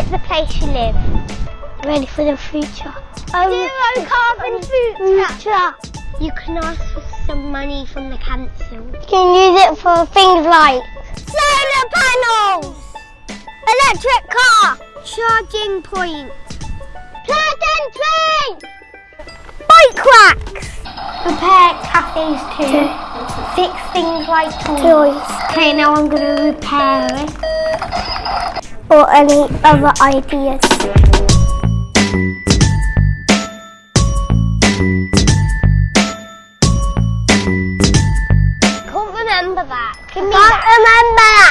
the place you live. Ready for the future. Um, Zero carbon future. future. You can ask for some money from the council. You can use it for things like Solar panels. electric car, Charging point. play, Bike racks. repair cafes too, fix things like toys. Okay, now I'm going to repair it or any other ideas. Can't remember that. Can't remember.